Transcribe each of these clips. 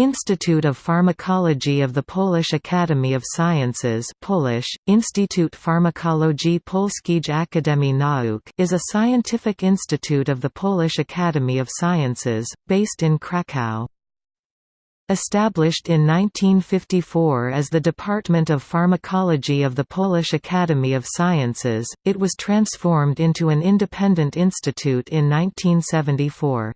Institute of Pharmacology of the Polish Academy of Sciences Polish, Instytut Farmakologii Polskiej Akademii Nauk is a scientific institute of the Polish Academy of Sciences, based in Kraków. Established in 1954 as the Department of Pharmacology of the Polish Academy of Sciences, it was transformed into an independent institute in 1974.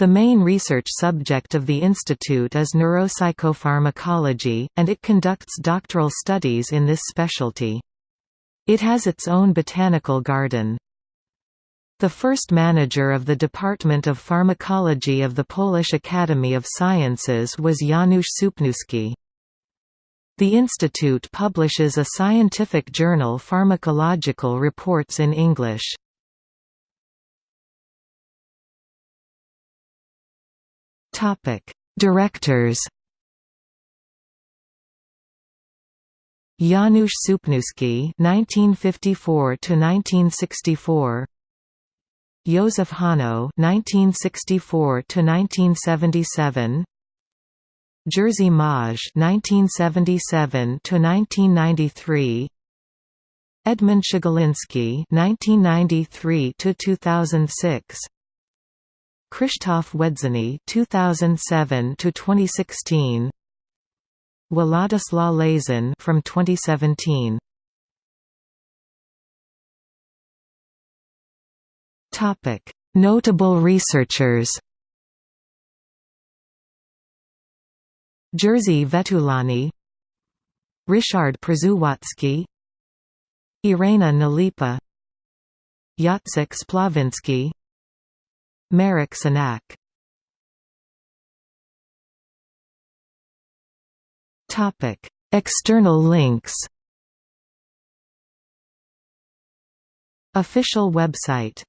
The main research subject of the institute is neuropsychopharmacology, and it conducts doctoral studies in this specialty. It has its own botanical garden. The first manager of the Department of Pharmacology of the Polish Academy of Sciences was Janusz Supniewski. The institute publishes a scientific journal Pharmacological Reports in English. Topic: Directors. Janusz Supniewski (1954–1964), Józef Hano (1964–1977), Jerzy Maj (1977–1993). Edmund Przegaliński (1993–2006), Krzysztof Wędzony 2007 to 2016 Władysław Lasoń from 2017 Topic Notable researchers. Jerzy Vetulani Richard Przewłocki Irena Nalepa Jacek Spławiński Marek Sanak External links. Official website